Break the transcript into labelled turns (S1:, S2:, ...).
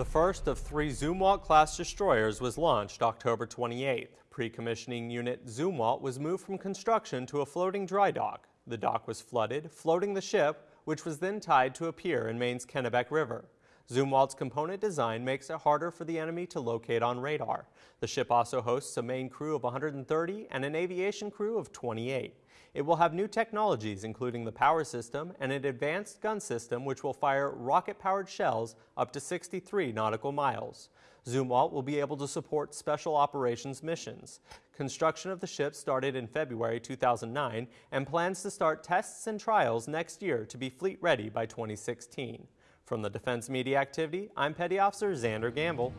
S1: The first of three Zumwalt-class destroyers was launched October 28th. Pre-commissioning unit Zumwalt was moved from construction to a floating dry dock. The dock was flooded, floating the ship, which was then tied to a pier in Maine's Kennebec River. Zumwalt's component design makes it harder for the enemy to locate on radar. The ship also hosts a main crew of 130 and an aviation crew of 28. It will have new technologies including the power system and an advanced gun system which will fire rocket-powered shells up to 63 nautical miles. Zumwalt will be able to support special operations missions. Construction of the ship started in February 2009 and plans to start tests and trials next year to be fleet ready by 2016. From the Defense Media Activity, I'm Petty Officer Xander Gamble.